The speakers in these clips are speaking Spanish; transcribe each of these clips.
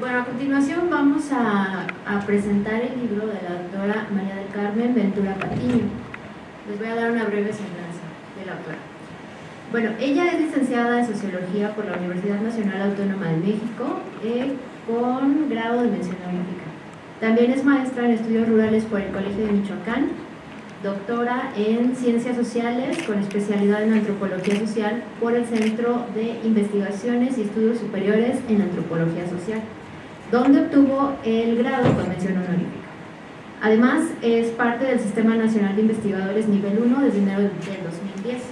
bueno, a continuación vamos a, presentar el libro de la doctora María del Carmen Ventura Patiño. Les voy a dar una breve semblanza de la autora. Bueno, ella es licenciada en Sociología por la Universidad Nacional Autónoma de México eh, con grado de mención honorífica. También es maestra en estudios rurales por el Colegio de Michoacán, doctora en Ciencias Sociales con especialidad en Antropología Social por el Centro de Investigaciones y Estudios Superiores en Antropología Social, donde obtuvo el grado con mención honorífica. Además, es parte del Sistema Nacional de Investigadores Nivel 1 desde enero del 2010.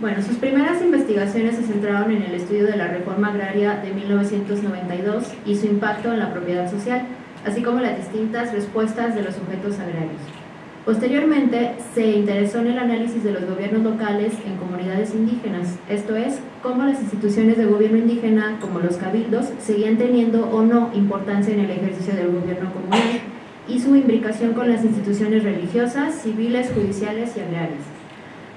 Bueno, sus primeras investigaciones se centraron en el estudio de la reforma agraria de 1992 y su impacto en la propiedad social, así como las distintas respuestas de los sujetos agrarios. Posteriormente, se interesó en el análisis de los gobiernos locales en comunidades indígenas, esto es, cómo las instituciones de gobierno indígena, como los cabildos, seguían teniendo o no importancia en el ejercicio del gobierno comunal y su imbricación con las instituciones religiosas, civiles, judiciales y agrarias.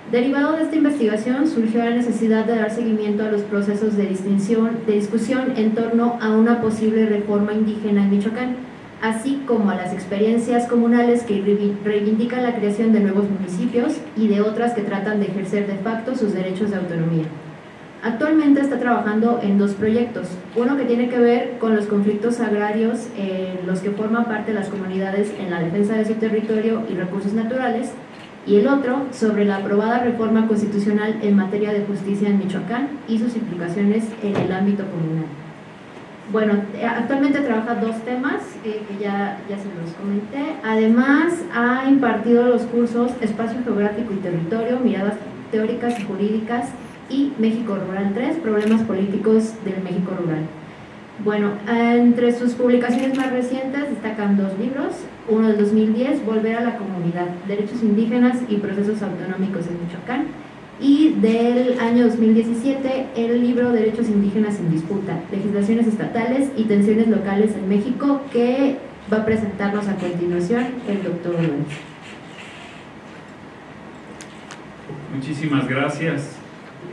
Derivado de esta investigación surgió la necesidad de dar seguimiento a los procesos de, distinción, de discusión en torno a una posible reforma indígena en Michoacán, así como a las experiencias comunales que reivindican la creación de nuevos municipios y de otras que tratan de ejercer de facto sus derechos de autonomía. Actualmente está trabajando en dos proyectos, uno que tiene que ver con los conflictos agrarios en los que forman parte las comunidades en la defensa de su territorio y recursos naturales, y el otro sobre la aprobada reforma constitucional en materia de justicia en Michoacán y sus implicaciones en el ámbito comunal. Bueno, actualmente trabaja dos temas eh, que ya, ya se los comenté. Además, ha impartido los cursos Espacio Geográfico y Territorio, Miradas Teóricas y Jurídicas y México Rural 3, Problemas Políticos del México Rural. Bueno, entre sus publicaciones más recientes destacan dos libros, uno del 2010, Volver a la Comunidad, Derechos Indígenas y Procesos Autonómicos en Michoacán, y del año 2017 el libro Derechos Indígenas en Disputa, Legislaciones Estatales y Tensiones Locales en México, que va a presentarnos a continuación el doctor Lorenzo. Muchísimas gracias.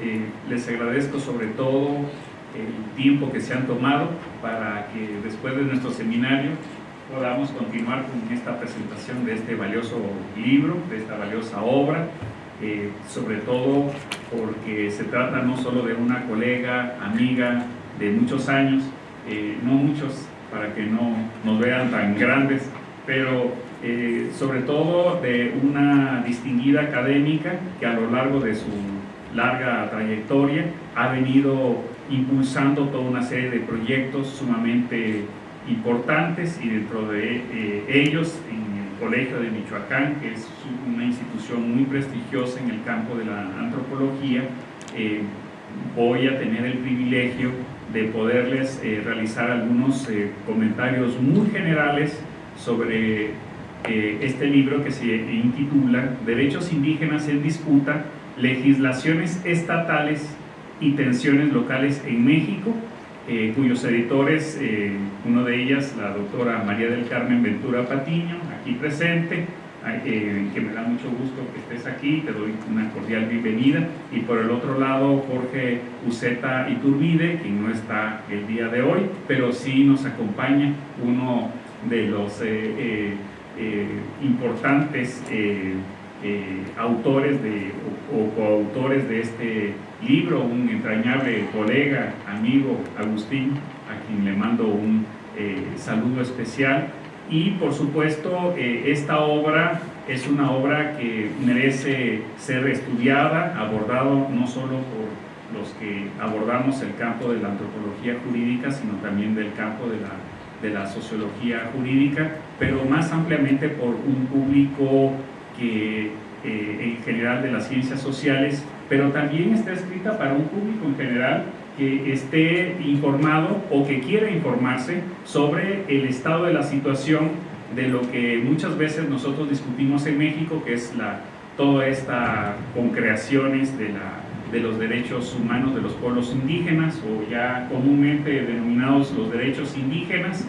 Eh, les agradezco sobre todo el tiempo que se han tomado para que después de nuestro seminario podamos continuar con esta presentación de este valioso libro, de esta valiosa obra, eh, sobre todo porque se trata no solo de una colega, amiga de muchos años, eh, no muchos para que no nos vean tan grandes, pero eh, sobre todo de una distinguida académica que a lo largo de su larga trayectoria ha venido impulsando toda una serie de proyectos sumamente importantes y dentro de eh, ellos en Colegio de Michoacán, que es una institución muy prestigiosa en el campo de la antropología, eh, voy a tener el privilegio de poderles eh, realizar algunos comentarios muy generales sobre este libro que se intitula Derechos indígenas en disputa, legislaciones estatales y tensiones locales en México, eh, cuyos editores, eh, uno de ellas, la doctora María del Carmen Ventura Patiño, aquí presente, eh, que me da mucho gusto que estés aquí, te doy una cordial bienvenida, y por el otro lado Jorge Uceta Iturbide, quien no está el día de hoy, pero sí nos acompaña uno de los importantes autores de, o coautores de este libro, un entrañable colega, amigo, Agustín, a quien le mando un eh, saludo especial. Y por supuesto, eh, esta obra es una obra que merece ser estudiada, abordado no solo por los que abordamos el campo de la antropología jurídica, sino también del campo de la, de la sociología jurídica, pero más ampliamente por un público que eh, en general de las ciencias sociales pero también está escrita para un público en general que esté informado o que quiera informarse sobre el estado de la situación de lo que muchas veces nosotros discutimos en México, que es la, toda esta concreaciones de, la, de los derechos humanos de los pueblos indígenas o ya comúnmente denominados los derechos indígenas,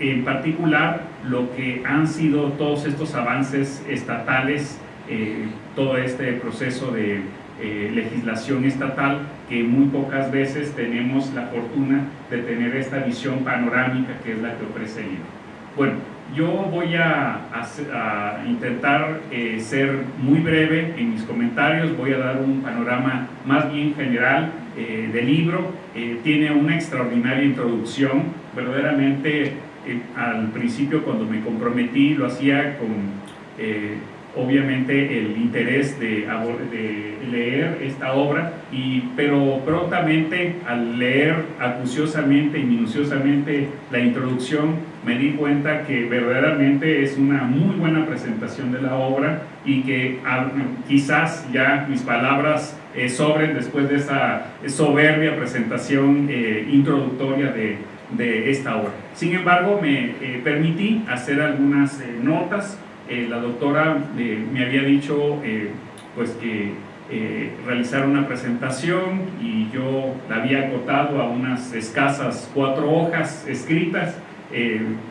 en particular lo que han sido todos estos avances estatales eh, todo este proceso de legislación estatal que muy pocas veces tenemos la fortuna de tener esta visión panorámica que es la que ofrece el libro. Bueno, yo voy a, intentar eh, ser muy breve en mis comentarios, voy a dar un panorama más bien general eh, del libro. Eh, tiene una extraordinaria introducción, verdaderamente al principio cuando me comprometí lo hacía con obviamente el interés de, leer esta obra, y, pero prontamente al leer acuciosamente y minuciosamente la introducción me di cuenta que verdaderamente es una muy buena presentación de la obra y que ah, quizás ya mis palabras eh, sobren después de esa soberbia presentación eh, introductoria de, de, esta obra. Sin embargo, me eh, permití hacer algunas notas eh, la doctora eh, me había dicho eh, pues que realizar una presentación y yo la había acotado a unas escasas cuatro hojas escritas.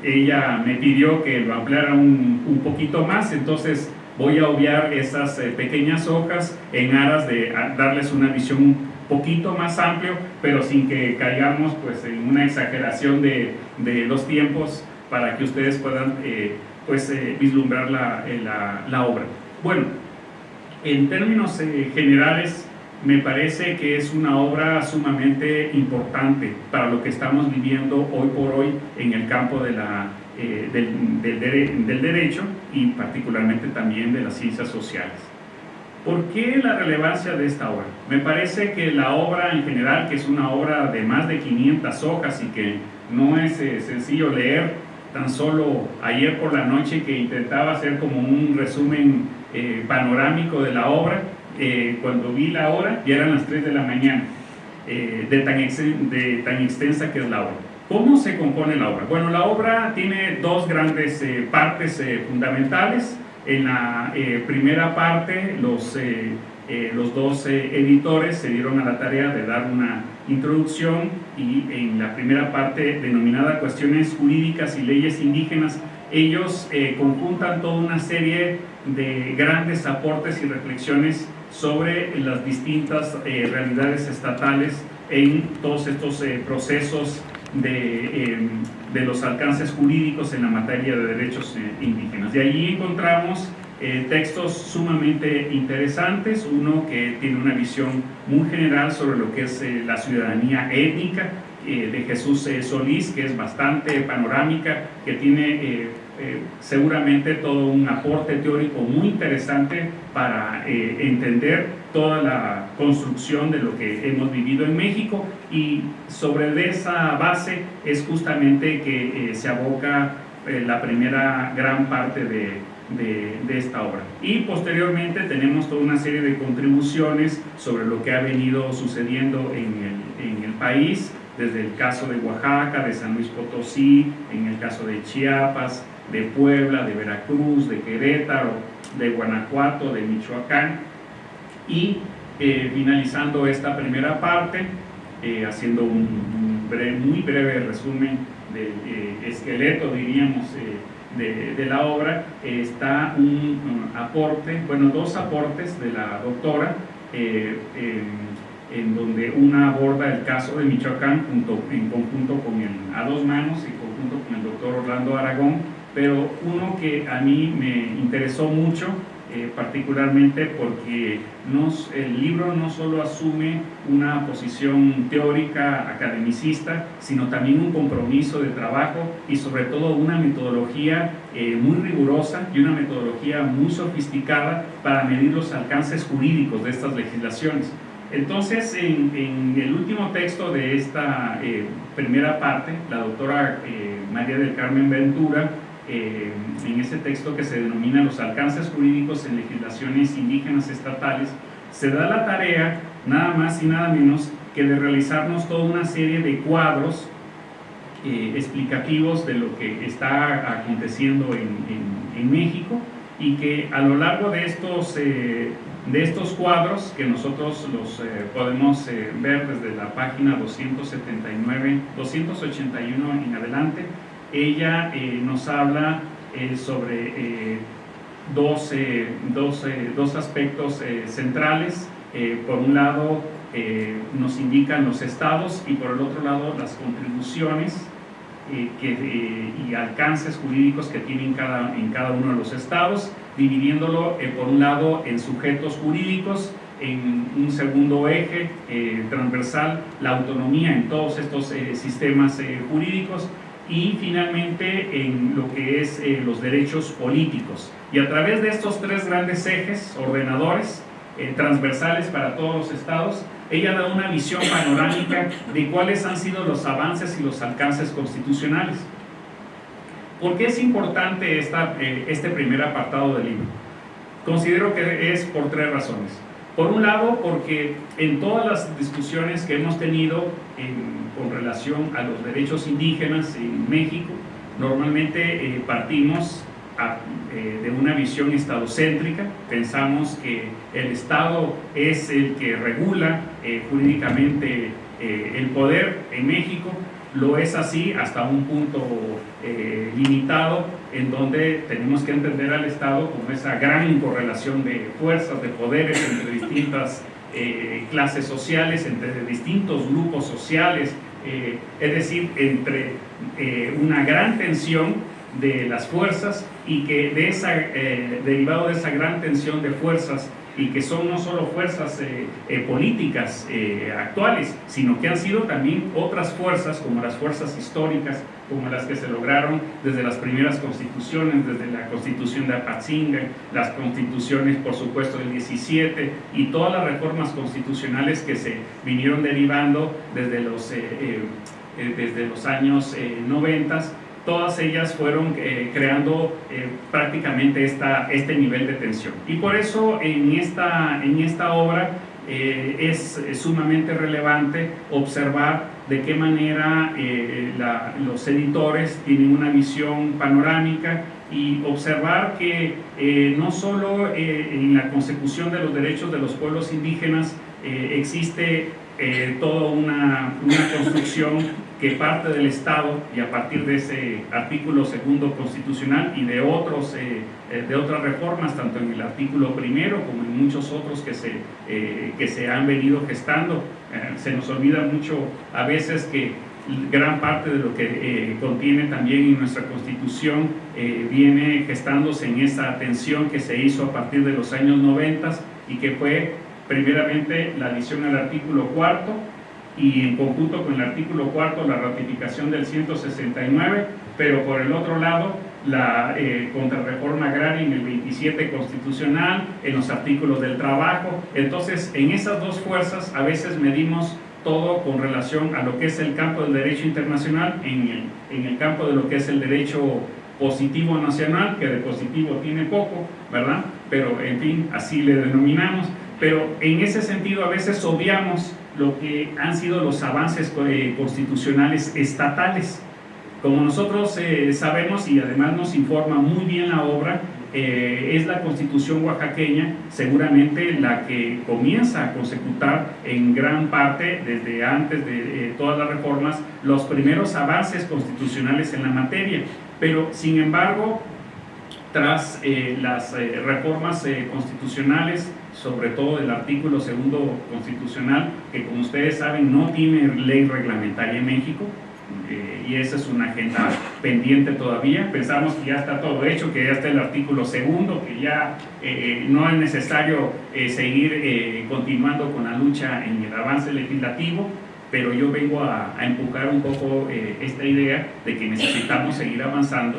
ella me pidió que lo ampliara un, un, poquito más, entonces voy a obviar esas pequeñas hojas en aras de darles una visión un poquito más amplio, pero sin que caigamos pues, en una exageración de, de los tiempos para que ustedes puedan pues eh, vislumbrar eh, la, la, obra. Bueno, en términos eh, generales, me parece que es una obra sumamente importante para lo que estamos viviendo hoy por hoy en el campo de la, del, del, derecho y particularmente también de las ciencias sociales. ¿Por qué la relevancia de esta obra? Me parece que la obra en general, que es una obra de más de 500 hojas y que no es sencillo leer, tan solo ayer por la noche que intentaba hacer como un resumen eh, panorámico de la obra, eh, cuando vi la obra ya eran las 3 de la mañana, eh, de, tan de tan extensa que es la obra. ¿Cómo se compone la obra? Bueno, la obra tiene dos grandes partes fundamentales. En la primera parte, los, los dos editores se dieron a la tarea de dar una introducción y en la primera parte denominada cuestiones jurídicas y leyes indígenas, ellos eh, conjuntan toda una serie de grandes aportes y reflexiones sobre las distintas eh, realidades estatales en todos estos eh, procesos de, em, de, los alcances jurídicos en la materia de derechos indígenas. De allí encontramos eh, textos sumamente interesantes, uno que tiene una visión muy general sobre lo que es eh, la ciudadanía étnica eh, de Jesús Solís, que es bastante panorámica, que tiene seguramente todo un aporte teórico muy interesante para entender toda la construcción de lo que hemos vivido en México. Y sobre esa base es justamente que se aboca la primera gran parte de de, esta obra. Y posteriormente tenemos toda una serie de contribuciones sobre lo que ha venido sucediendo en el, en el país, desde el caso de Oaxaca, de San Luis Potosí, en el caso de Chiapas, de Puebla, de Veracruz, de Querétaro, de Guanajuato, de Michoacán. Y eh, finalizando esta primera parte, eh, haciendo un, muy breve resumen del eh, esqueleto, diríamos, de, la obra está un, aporte, bueno, dos aportes de la doctora, eh, en, donde una aborda el caso de Michoacán junto, en conjunto con el, a dos manos y conjunto con el doctor Orlando Aragón, pero uno que a mí me interesó mucho eh, particularmente porque el libro no solo asume una posición teórica academicista, sino también un compromiso de trabajo y sobre todo una metodología eh, muy rigurosa y una metodología muy sofisticada para medir los alcances jurídicos de estas legislaciones. Entonces, en, el último texto de esta eh, primera parte, la doctora María del Carmen Ventura eh, en ese texto que se denomina los alcances jurídicos en legislaciones indígenas estatales, se da la tarea nada más y nada menos que de realizarnos toda una serie de cuadros eh, explicativos de lo que está aconteciendo en, en, México y que a lo largo de estos, eh, de estos cuadros, que nosotros los podemos ver desde la página 279, 281 en adelante, ella eh, nos habla eh, sobre eh, dos, dos, dos, aspectos centrales. por un lado, nos indican los estados y por el otro lado las contribuciones que, y alcances jurídicos que tienen cada, en cada uno de los estados, dividiéndolo por un lado en sujetos jurídicos, en un segundo eje transversal la autonomía en todos estos sistemas jurídicos y finalmente en lo que es los derechos políticos. Y a través de estos tres grandes ejes, ordenadores, transversales para todos los estados, ella da una visión panorámica de cuáles han sido los avances y los alcances constitucionales. ¿Por qué es importante esta, este primer apartado del libro? Considero que es por tres razones. Por un lado, porque en todas las discusiones que hemos tenido con relación a los derechos indígenas en México, normalmente eh, partimos eh, de una visión estadocéntrica, pensamos que el Estado es el que regula eh, jurídicamente el poder en México, lo es así hasta un punto eh, limitado en donde tenemos que entender al Estado como esa gran correlación de fuerzas, de poderes entre distintas eh, clases sociales, entre distintos grupos sociales, eh, es decir, entre una gran tensión de las fuerzas y que de esa, derivado de esa gran tensión de fuerzas y que son no solo fuerzas eh, eh, políticas eh, actuales, sino que han sido también otras fuerzas, como las fuerzas históricas, como las que se lograron desde las primeras constituciones, desde la constitución de Apatzinga, las constituciones, por supuesto, del 17, y todas las reformas constitucionales que se vinieron derivando desde los, desde los años 90 todas ellas fueron eh, creando eh, prácticamente esta, este nivel de tensión. Y por eso en esta, en esta obra eh, es, sumamente relevante observar de qué manera los editores tienen una visión panorámica y observar que no solo en la consecución de los derechos de los pueblos indígenas existe toda una, una construcción que parte del Estado y a partir de ese artículo segundo constitucional y de, otros, eh, eh, de otras reformas, tanto en el artículo primero como en muchos otros que se, eh, que se han venido gestando. se nos olvida mucho a veces que gran parte de lo que contiene también en nuestra constitución viene gestándose en esa atención que se hizo a partir de los años 90 y que fue primeramente la adición al artículo cuarto y en conjunto con el artículo cuarto la ratificación del 169, pero por el otro lado la eh, contrarreforma agraria en el 27 constitucional, en los artículos del trabajo. Entonces, en esas dos fuerzas a veces medimos todo con relación a lo que es el campo del derecho internacional, en el, en el campo de lo que es el derecho positivo nacional, que de positivo tiene poco, ¿verdad? Pero, en fin, así le denominamos. Pero en ese sentido a veces obviamos lo que han sido los avances eh, constitucionales estatales. Como nosotros eh, sabemos y además nos informa muy bien la obra, eh, es la constitución oaxaqueña seguramente la que comienza a consecutar en gran parte, desde antes de todas las reformas, los primeros avances constitucionales en la materia. Pero, sin embargo, tras las reformas constitucionales sobre todo del artículo segundo constitucional, que como ustedes saben no tiene ley reglamentaria en México, eh, y esa es una agenda pendiente todavía. Pensamos que ya está todo hecho, que ya está el artículo segundo, que ya eh, no es necesario eh, seguir continuando con la lucha en el avance legislativo, pero yo vengo a empujar un poco esta idea de que necesitamos seguir avanzando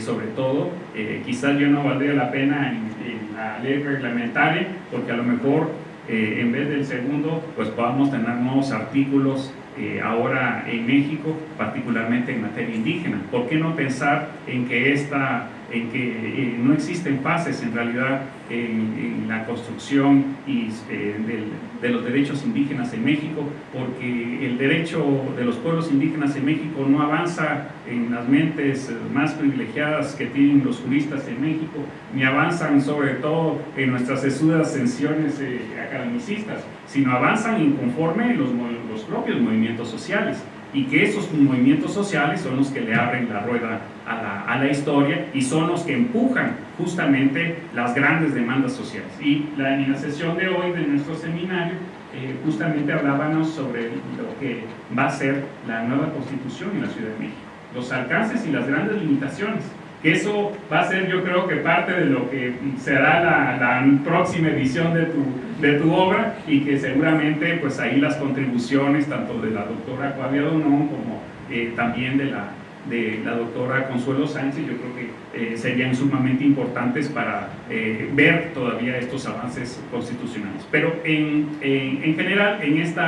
sobre todo, eh, quizás yo no valdría la pena en, la ley reglamentaria, porque a lo mejor eh, en vez del segundo, pues podamos tener nuevos artículos eh, ahora en México, particularmente en materia indígena. ¿Por qué no pensar en que esta en que eh, no existen fases en realidad en, la construcción eh, de los derechos indígenas en México, porque el derecho de los pueblos indígenas en México no avanza en las mentes más privilegiadas que tienen los juristas en México, ni avanzan sobre todo en nuestras sesudas tensiones eh, academicistas, sino avanzan inconforme los, los propios movimientos sociales. y que esos movimientos sociales son los que le abren la rueda a la, a la, historia y son los que empujan justamente las grandes demandas sociales. Y la, en la sesión de hoy de nuestro seminario eh, justamente hablábamos sobre lo que va a ser la nueva constitución en la Ciudad de México, los alcances y las grandes limitaciones que eso va a ser yo creo que parte de lo que será la, la, próxima edición de tu, de tu obra y que seguramente pues ahí las contribuciones tanto de la doctora Claudia Donón como eh, también de la, de la doctora Consuelo Sánchez yo creo que eh, serían sumamente importantes para eh, ver todavía estos avances constitucionales. Pero en, en, en general en este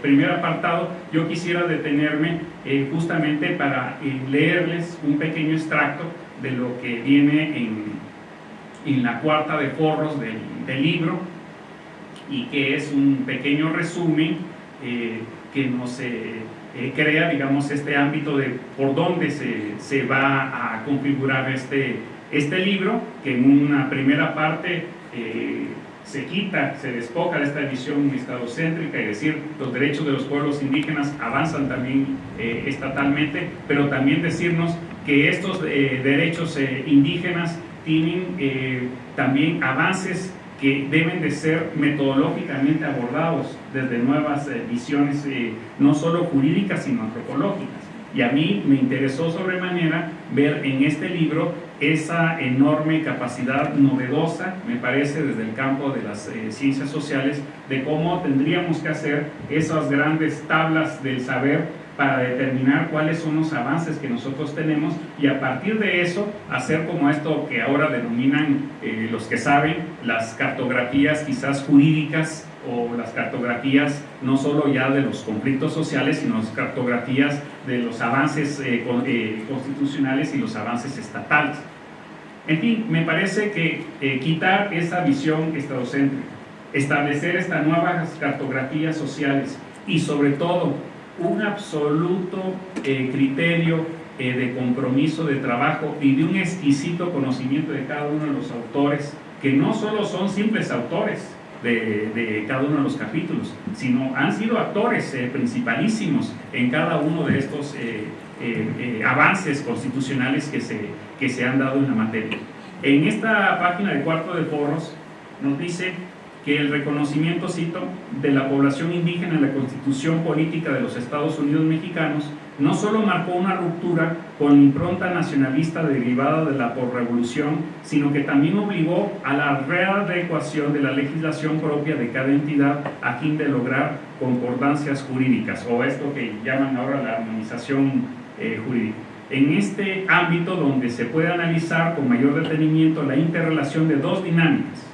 primer apartado yo quisiera detenerme justamente para leerles un pequeño extracto de lo que viene en, en la cuarta de forros del, del, libro y que es un pequeño resumen eh, que nos eh, eh, crea, digamos, este ámbito de por dónde se, se, va a configurar este, este libro, que en una primera parte se quita, se despoja de esta visión estadocéntrica, es decir, los derechos de los pueblos indígenas avanzan también estatalmente, pero también decirnos que estos eh, derechos eh, indígenas tienen eh, también avances que deben de ser metodológicamente abordados desde nuevas visiones, no solo jurídicas, sino antropológicas. Y a mí me interesó sobremanera ver en este libro esa enorme capacidad novedosa, me parece, desde el campo de las ciencias sociales, de cómo tendríamos que hacer esas grandes tablas del saber para determinar cuáles son los avances que nosotros tenemos y a partir de eso hacer como esto que ahora denominan eh, los que saben las cartografías quizás jurídicas o las cartografías no solo ya de los conflictos sociales, sino las cartografías de los avances eh, eh, constitucionales y los avances estatales. En fin, me parece que eh, quitar esa visión estadocéntrica, establecer estas nuevas cartografías sociales y sobre todo un absoluto eh, criterio eh, de compromiso de trabajo y de un exquisito conocimiento de cada uno de los autores, que no solo son simples autores de, cada uno de los capítulos, sino han sido actores eh, principalísimos en cada uno de estos avances constitucionales que se, que se han dado en la materia. En esta página de Cuarto de Forros nos dice que el reconocimiento, cito, de la población indígena en la constitución política de los Estados Unidos mexicanos no solo marcó una ruptura con la impronta nacionalista derivada de la porrevolución, sino que también obligó a la readecuación de la legislación propia de cada entidad a fin de lograr concordancias jurídicas, o esto que llaman ahora la armonización eh, jurídica. En este ámbito donde se puede analizar con mayor detenimiento la interrelación de dos dinámicas.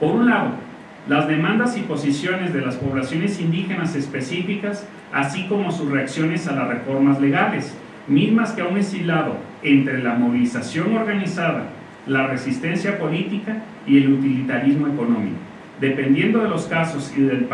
Por un lado, las demandas y posiciones de las poblaciones indígenas específicas, así como sus reacciones a las reformas legales, mismas que aún es hilado entre la movilización organizada, la resistencia política y el utilitarismo económico. Dependiendo de los casos y del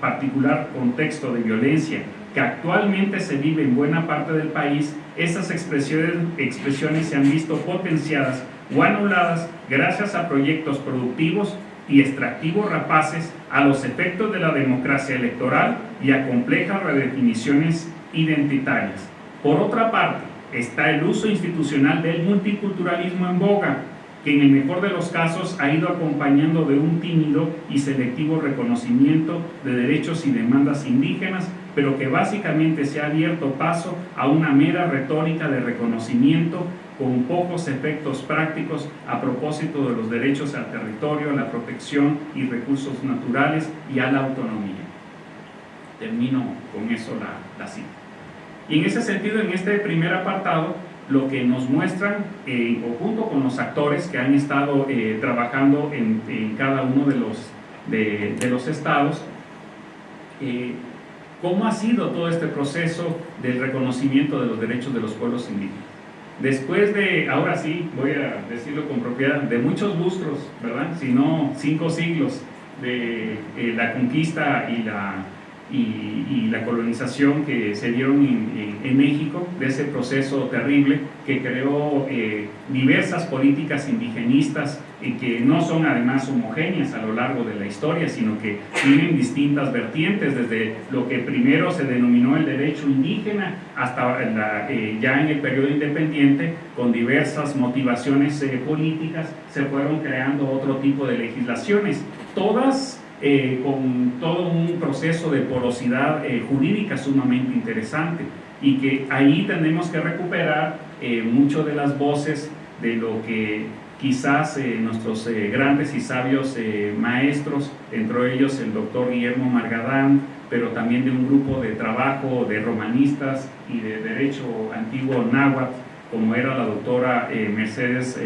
particular contexto de violencia que actualmente se vive en buena parte del país, esas expresiones, expresiones se han visto potenciadas o anuladas gracias a proyectos productivos y extractivos rapaces a los efectos de la democracia electoral y a complejas redefiniciones identitarias. Por otra parte, está el uso institucional del multiculturalismo en boga, que en el mejor de los casos ha ido acompañando de un tímido y selectivo reconocimiento de derechos y demandas indígenas, pero que básicamente se ha abierto paso a una mera retórica de reconocimiento con pocos efectos prácticos a propósito de los derechos al territorio, la protección y recursos naturales y a la autonomía. Termino con eso la, la cita. Y en ese sentido, en este primer apartado, lo que nos muestran, eh, o junto con los actores que han estado eh, trabajando en, en, cada uno de los, de, de los estados, eh, cómo ha sido todo este proceso del reconocimiento de los derechos de los pueblos indígenas. Después de, ahora sí, voy a decirlo con propiedad, de muchos lustros, ¿verdad? Si no cinco siglos de eh, la conquista y la, y, la colonización que se dieron en, México, de ese proceso terrible que creó eh, diversas políticas indigenistas y que no son además homogéneas a lo largo de la historia, sino que tienen distintas vertientes, desde lo que primero se denominó el derecho indígena hasta eh, ya en el periodo independiente, con diversas motivaciones eh, políticas, se fueron creando otro tipo de legislaciones, todas eh, con todo un proceso de porosidad eh, jurídica sumamente interesante y que ahí tenemos que recuperar eh, mucho de las voces de lo que quizás nuestros grandes y sabios maestros, entre ellos el doctor Guillermo Margadán, pero también de un grupo de trabajo de romanistas y de derecho antiguo náhuatl, como era la doctora Mercedes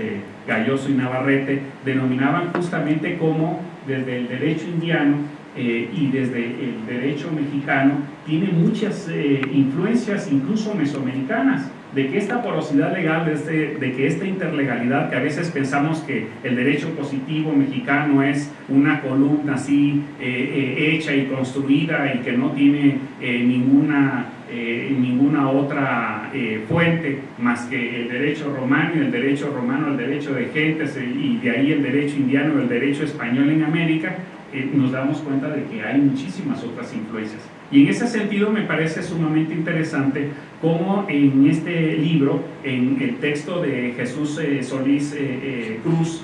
Galloso y Navarrete, denominaban justamente como desde el derecho indiano eh, y desde el derecho mexicano, tiene muchas eh, influencias incluso mesoamericanas, de que esta porosidad legal, de, este, que esta interlegalidad, que a veces pensamos que el derecho positivo mexicano es una columna así eh, hecha y construida y que no tiene ninguna eh, ninguna otra eh, fuente más que el derecho romano y el derecho romano, el derecho de gentes eh, y de ahí el derecho indiano, el derecho español en América, nos damos cuenta de que hay muchísimas otras influencias. Y en ese sentido me parece sumamente interesante cómo en este libro, en el texto de Jesús Solís Cruz,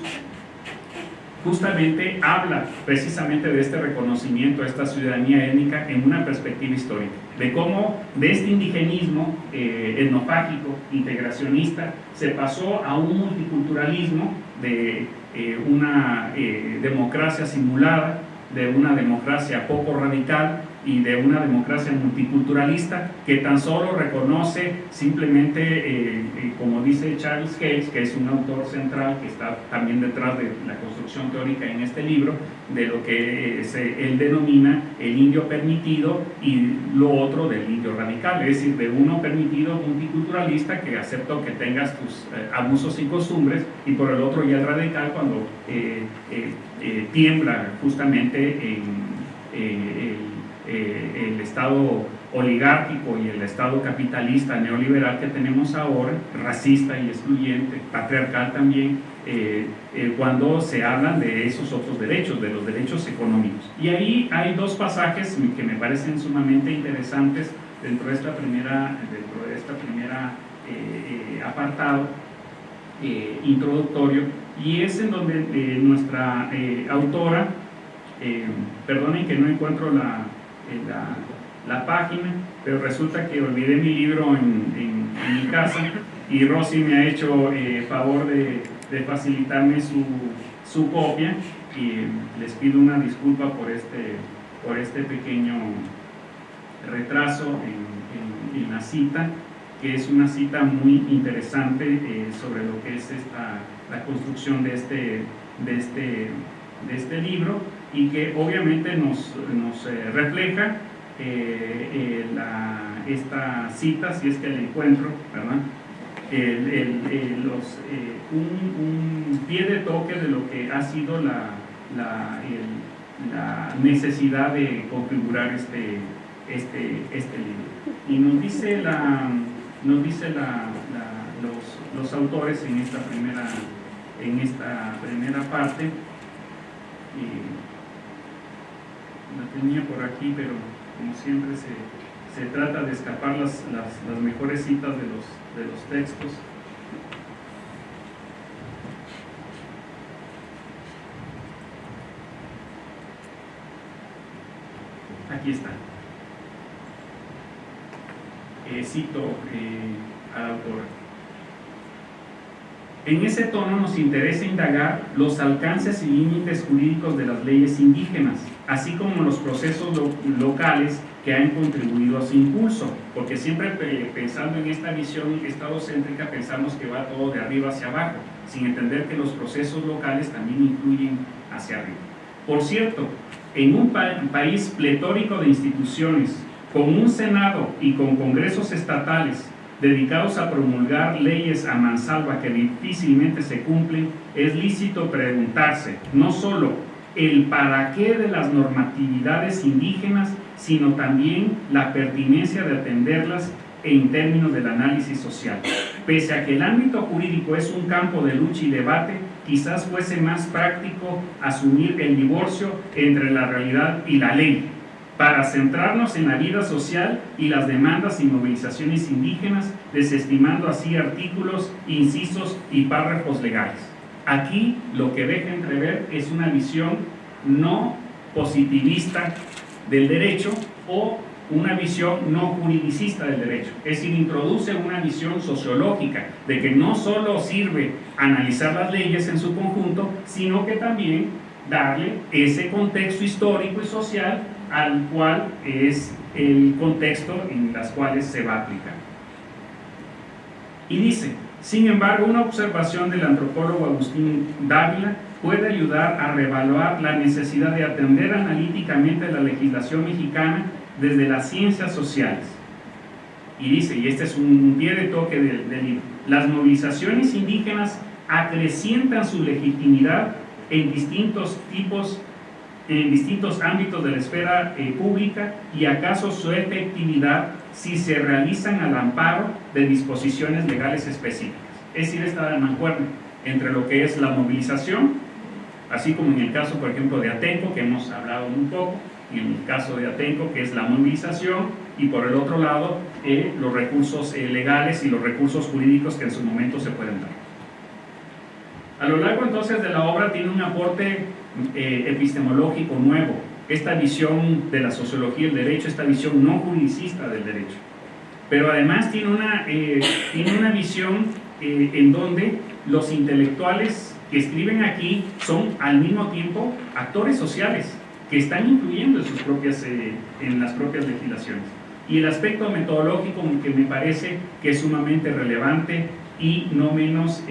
justamente habla precisamente de este reconocimiento a esta ciudadanía étnica en una perspectiva histórica, de cómo de este indigenismo eh, etnofágico, integracionista, se pasó a un multiculturalismo de eh, una eh, democracia simulada, de una democracia poco radical, y de una democracia multiculturalista que tan solo reconoce simplemente, eh, eh, como dice Charles Hayes, que es un autor central que está también detrás de la construcción teórica en este libro, de lo que eh, él denomina el indio permitido y lo otro del indio radical, es decir, de uno permitido multiculturalista que acepta que tengas tus abusos y costumbres y por el otro ya el radical cuando tiembla justamente en eh, el Oligárquico y el Estado capitalista neoliberal que tenemos ahora, racista y excluyente, patriarcal también, eh, eh, cuando se hablan de esos otros derechos, de los derechos económicos. Y ahí hay dos pasajes que me parecen sumamente interesantes dentro de esta primera, dentro de esta primera apartado introductorio, y es en donde nuestra autora, perdonen que no encuentro la, página, pero resulta que olvidé mi libro en, mi casa y Rosy me ha hecho eh, favor de, facilitarme su, su, copia y les pido una disculpa por este, por este pequeño retraso en, la cita, que es una cita muy interesante eh, sobre lo que es esta, la construcción de este, de este, de este libro y que obviamente nos, nos eh, refleja eh, eh, esta cita, si es que la encuentro, ¿verdad? los, un, pie de toque de lo que ha sido la, la, necesidad de configurar este, este, este libro. Y nos dice, la, nos dice la, los, los, autores en esta primera, en esta primera parte, la tenía por aquí, pero como siempre se, trata de escapar las, las, mejores citas de los, de los textos. Aquí está. Eh, cito eh, autor. En ese tono nos interesa indagar los alcances y límites jurídicos de las leyes indígenas, así como los procesos locales que han contribuido a su impulso, porque siempre pensando en esta visión estadocéntrica pensamos que va todo de arriba hacia abajo, sin entender que los procesos locales también influyen hacia arriba. Por cierto, en un país pletórico de instituciones, con un Senado y con congresos estatales dedicados a promulgar leyes a mansalva que difícilmente se cumplen, es lícito preguntarse no solo el para qué de las normatividades indígenas, sino también la pertinencia de atenderlas en términos del análisis social. Pese a que el ámbito jurídico es un campo de lucha y debate, quizás fuese más práctico asumir el divorcio entre la realidad y la ley, para centrarnos en la vida social y las demandas y movilizaciones indígenas, desestimando así artículos, incisos y párrafos legales. Aquí lo que deja entrever es una visión no positivista del derecho o una visión no juridicista del derecho. Es decir, introduce una visión sociológica de que no solo sirve analizar las leyes en su conjunto, sino que también darle ese contexto histórico y social al cual es el contexto en las cuales se va a aplicar. Y dice, sin embargo, una observación del antropólogo Agustín Dávila puede ayudar a reevaluar la necesidad de atender analíticamente la legislación mexicana desde las ciencias sociales. Y dice, y este es un pie de toque del, del libro, las movilizaciones indígenas acrecientan su legitimidad en distintos tipos en distintos ámbitos de la esfera eh, pública y acaso su efectividad si se realizan al amparo de disposiciones legales específicas. Es decir, esta mancuerna entre lo que es la movilización, así como en el caso, por ejemplo, de Atenco, que hemos hablado un poco, y en el caso de Atenco, que es la movilización, y por el otro lado, eh, los recursos eh, legales y los recursos jurídicos que en su momento se pueden dar. A lo largo entonces de la obra tiene un aporte eh, epistemológico nuevo, esta visión de la sociología del derecho, esta visión no juridicista del derecho. Pero además tiene una, eh, tiene una visión eh, en donde los intelectuales que escriben aquí son al mismo tiempo actores sociales que están influyendo en, sus propias, en las propias legislaciones. Y el aspecto metodológico que me parece que es sumamente relevante y no menos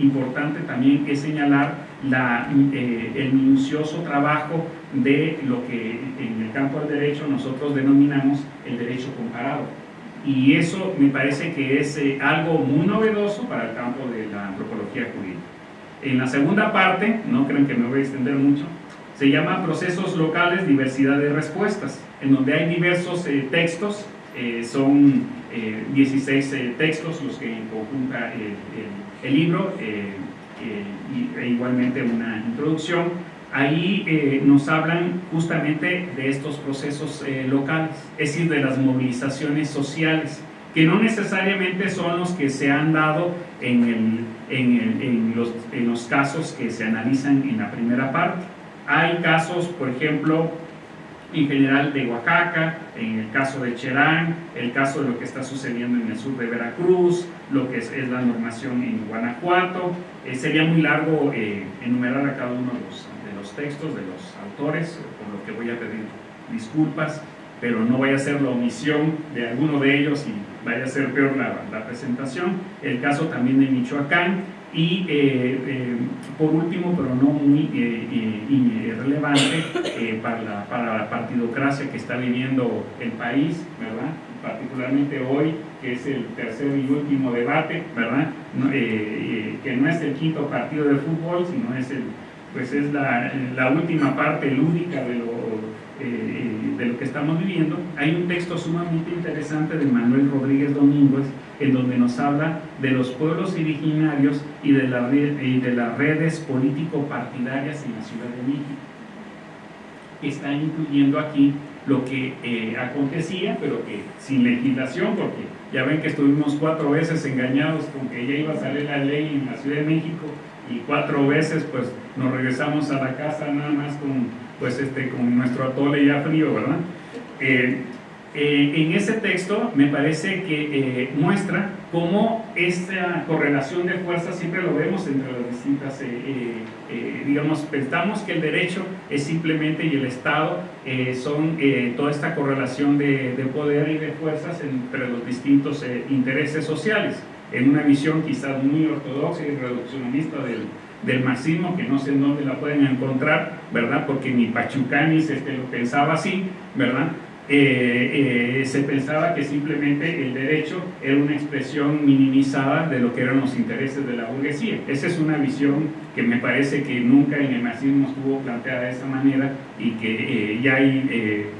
importante también es señalar la, eh, el minucioso trabajo de lo que en el campo del derecho nosotros denominamos el derecho comparado. Y eso me parece que es eh, algo muy novedoso para el campo de la antropología jurídica. En la segunda parte, no creen que me voy a extender mucho, se llama procesos locales, diversidad de respuestas, en donde hay diversos eh, textos, son 16 textos los que conjunta el, libro, e igualmente una introducción, ahí eh, nos hablan justamente de estos procesos eh, locales, es decir, de las movilizaciones sociales, que no necesariamente son los que se han dado en, el, en, en, los, en los casos que se analizan en la primera parte. Hay casos, por ejemplo, en general de Oaxaca, en el caso de Cherán, el caso de lo que está sucediendo en el sur de Veracruz, lo que es, la normación en Guanajuato. Eh, sería muy largo eh, enumerar a cada uno de los, textos, de los autores, por lo que voy a pedir disculpas, pero no vaya a ser la omisión de alguno de ellos y vaya a ser peor la, la presentación. El caso también de Michoacán, y eh, eh, por último, pero no muy eh, relevante, para, la, para la partidocracia que está viviendo el país, ¿verdad? particularmente hoy, que es el tercer y último debate, ¿verdad? que no es el quinto partido de fútbol, sino es, el, pues es la, última parte lúdica de lo, de lo que estamos viviendo. Hay un texto sumamente interesante de Manuel Rodríguez Domínguez, en donde nos habla de los pueblos originarios y de, la de las redes político-partidarias en la Ciudad de México. Está incluyendo aquí lo que eh, acontecía, pero que sin legislación, porque ya ven que estuvimos cuatro veces engañados con que ya iba a salir la ley en la Ciudad de México y cuatro veces pues nos regresamos a la casa nada más con, pues, este, con nuestro atole ya frío, ¿verdad? Eh, eh, en ese texto me parece que eh, muestra cómo esta correlación de fuerzas siempre lo vemos entre las distintas, eh, digamos, pensamos que el derecho es simplemente y el Estado son toda esta correlación de, de, poder y de fuerzas entre los distintos intereses sociales, en una visión quizás muy ortodoxa y reduccionista del, del marxismo, que no sé en dónde la pueden encontrar, ¿verdad? Porque ni Pachucanis este, lo pensaba así, ¿verdad? Eh, eh, se pensaba que simplemente el derecho era una expresión minimizada de lo que eran los intereses de la burguesía. Esa es una visión que me parece que nunca en el marxismo estuvo planteada de esa manera y que ya hay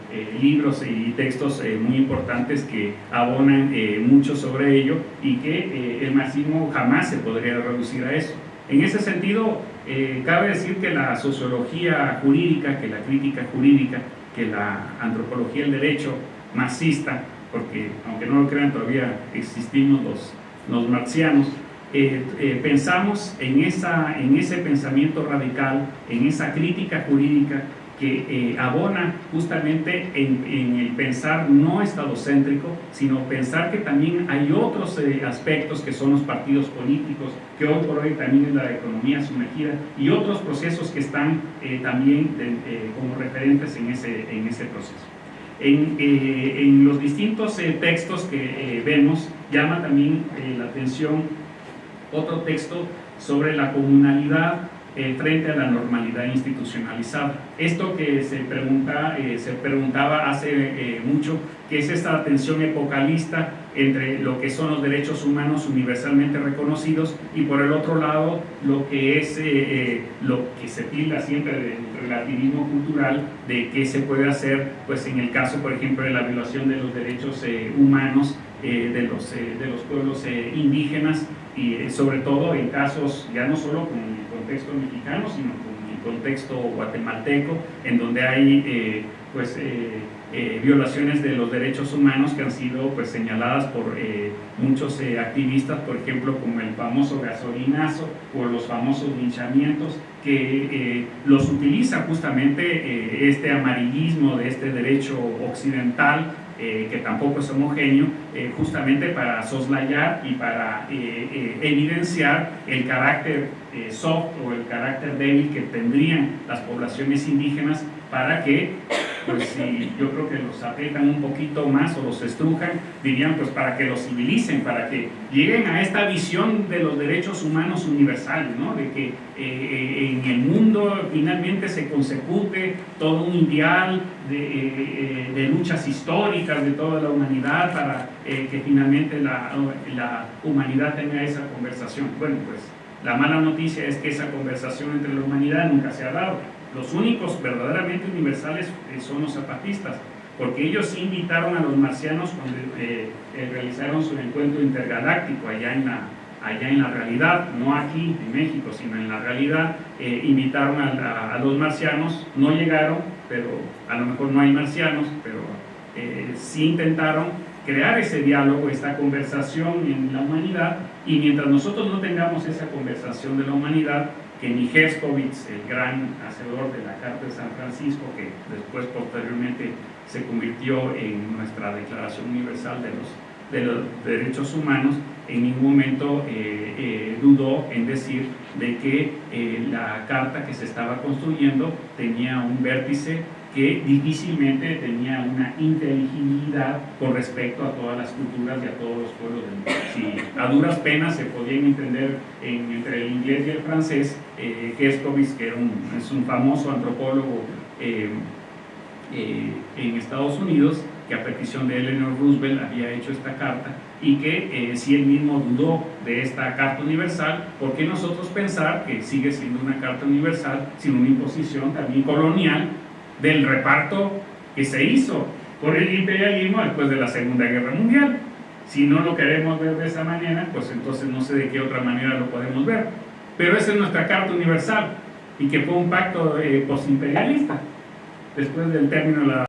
libros y textos muy importantes que abonan mucho sobre ello y que el marxismo jamás se podría reducir a eso. En ese sentido, cabe decir que la sociología jurídica, que la crítica jurídica, que la antropología del derecho marxista, porque aunque no lo crean todavía existimos los, los marxianos, eh, eh, pensamos en, esa, en ese pensamiento radical, en esa crítica jurídica que eh, abona justamente en, el pensar no estadocéntrico, sino pensar que también hay otros eh, aspectos que son los partidos políticos, que hoy por hoy también es la economía sumergida, y otros procesos que están eh, también como referentes en ese, en ese proceso. En, en los distintos textos que vemos, llama también la atención otro texto sobre la comunalidad eh, frente a la normalidad institucionalizada. Esto que se, pregunta, eh, se preguntaba hace eh, mucho, que es esta tensión epocalista entre lo que son los derechos humanos universalmente reconocidos y por el otro lado lo que es lo que se tilda siempre del relativismo cultural de qué se puede hacer pues en el caso por ejemplo de la violación de los derechos humanos de, los, de los pueblos indígenas y sobre todo en casos ya no solo con contexto mexicano, sino con el contexto guatemalteco, en donde hay eh, pues, eh, eh, violaciones de los derechos humanos que han sido pues, señaladas por muchos activistas, por ejemplo, como el famoso gasolinazo o los famosos linchamientos, que los utiliza justamente este amarillismo de este derecho occidental eh, que tampoco es homogéneo, eh, justamente para soslayar y para eh, evidenciar el carácter soft o el carácter débil que tendrían las poblaciones indígenas para que pues si yo creo que los aprietan un poquito más o los estrujan, dirían pues para que los civilicen, para que lleguen a esta visión de los derechos humanos universales, ¿no? de que eh, eh, en el mundo finalmente se consecute todo un ideal de, eh, de luchas históricas de toda la humanidad para que finalmente la, la humanidad tenga esa conversación. Bueno, pues la mala noticia es que esa conversación entre la humanidad nunca se ha dado los únicos verdaderamente universales eh, son los zapatistas, porque ellos invitaron a los marcianos cuando eh, eh, realizaron su encuentro intergaláctico allá en la, allá en la realidad, no aquí en México, sino en la realidad, invitaron a, los marcianos, no llegaron, pero a lo mejor no hay marcianos, pero sí intentaron crear ese diálogo, esta conversación en la humanidad, y mientras nosotros no tengamos esa conversación de la humanidad, que ni Herskovitz, el gran hacedor de la Carta de San Francisco, que después posteriormente se convirtió en nuestra Declaración Universal de los, de los Derechos Humanos, en ningún momento eh, eh, dudó en decir de que eh, la carta que se estaba construyendo tenía un vértice que difícilmente tenía una inteligibilidad con respecto a todas las culturas y a todos los pueblos del mundo. Si a duras penas se podían entender entre el inglés y el francés, eh, que un, es un famoso antropólogo eh, eh, en Estados Unidos, que a petición de Eleanor Roosevelt había hecho esta carta y que eh, si él mismo dudó de esta Carta Universal, ¿por qué nosotros pensar que sigue siendo una Carta Universal sin una imposición también colonial del reparto que se hizo por el imperialismo después de la Segunda Guerra Mundial. Si no lo queremos ver de esa manera, pues entonces no sé de qué otra manera lo podemos ver. Pero esa es nuestra Carta Universal y que fue un pacto eh, postimperialista después del término de la